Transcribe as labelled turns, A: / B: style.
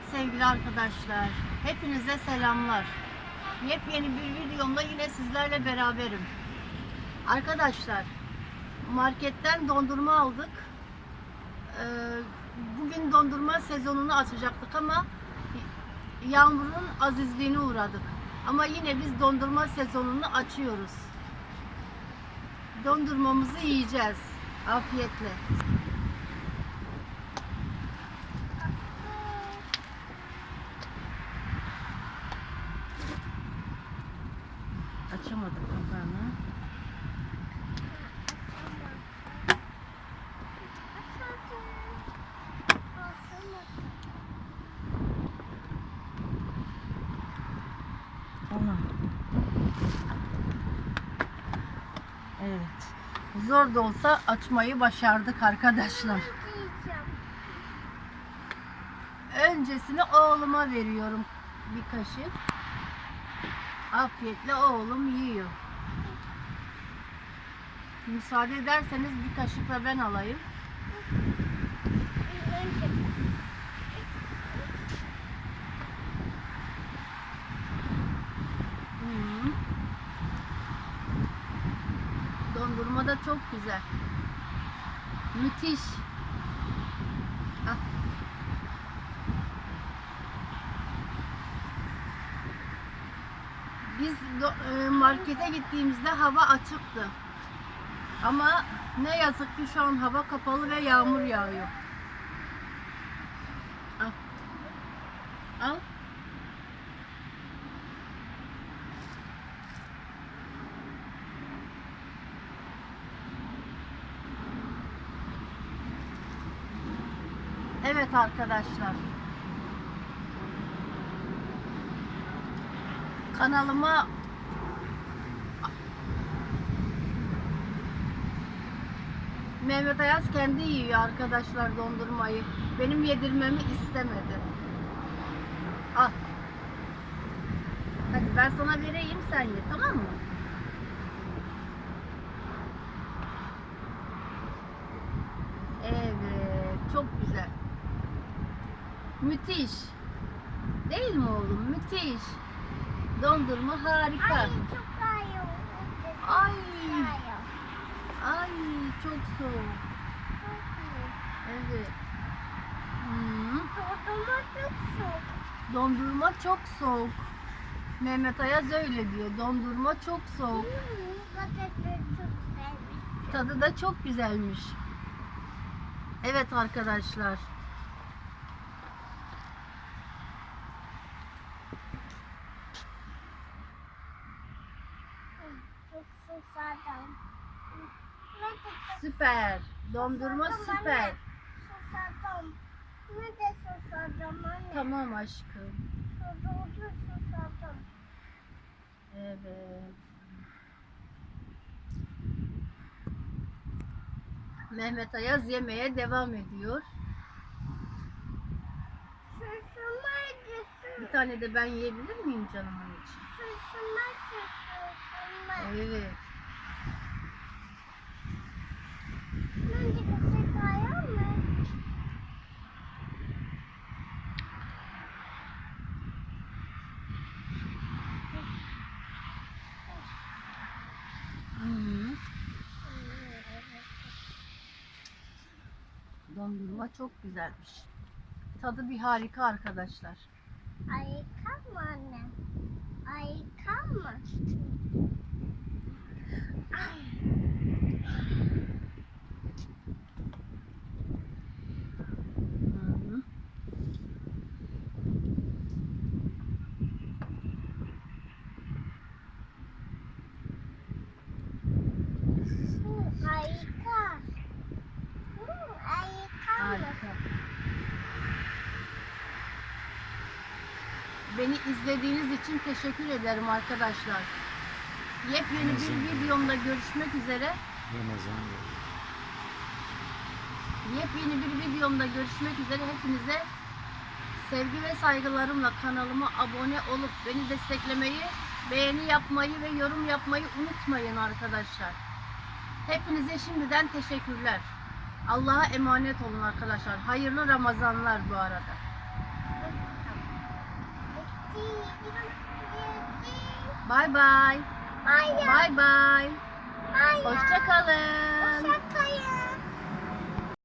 A: Evet sevgili arkadaşlar, hepinize selamlar. Yepyeni bir videomda yine sizlerle beraberim. Arkadaşlar, marketten dondurma aldık. Ee, bugün dondurma sezonunu açacaktık ama yağmurun azizliğine uğradık. Ama yine biz dondurma sezonunu açıyoruz. Dondurmamızı yiyeceğiz. Afiyetle. Açamadık kapağını. Tamam. Evet. Zor da olsa açmayı başardık arkadaşlar. Öncesini oğluma veriyorum bir kaşık. Afiyetle oğlum yiyor. Müsaade ederseniz bir kaşık da ben alayım. Hmm. Dondurma da çok güzel. Müthiş. Ah. Biz e, markete gittiğimizde hava açıktı. Ama ne yazık ki şu an hava kapalı ve yağmur yağıyor. Al. Al. Evet arkadaşlar. Kanalıma Mehmet Ayaz kendi yiyor arkadaşlar dondurmayı. Benim yedirmemi istemedi. Al. Hadi ben sana vereyim sen ye tamam mı? Evet, çok güzel. Müthiş. Değil mi oğlum? Müthiş. Dondurma harika. Ay. Ay çok soğuk. Evet. Hmm. Dondurma çok soğuk. Mehmet Ayaz öyle diyor. Dondurma çok soğuk. Tadı da çok güzelmiş. Evet arkadaşlar. Süper. Dondurma süper.
B: Susadım. Ne de susadım anne.
A: Tamam aşkım.
B: Susadım, susadım.
A: Evet. Mehmet Ayaz yemeye devam ediyor. Bir tane de ben yiyebilir miyim canımın için?
B: Susamaydı, susamay.
A: Evet.
B: Kesukaan mı?
A: Hı. Dondurma çok güzelmiş. Tadı bir harika arkadaşlar.
B: Ayıkan mı anne?
A: Beni izlediğiniz için teşekkür ederim arkadaşlar. Yepyeni bir videomda görüşmek üzere.
C: Ramazan
A: Yepyeni bir videomda görüşmek üzere. Hepinize sevgi ve saygılarımla kanalıma abone olup beni desteklemeyi, beğeni yapmayı ve yorum yapmayı unutmayın arkadaşlar. Hepinize şimdiden teşekkürler. Allah'a emanet olun arkadaşlar. Hayırlı Ramazanlar bu arada. Bay bay. Bay bay. Hoşça kalın.
B: Hoşça kalın.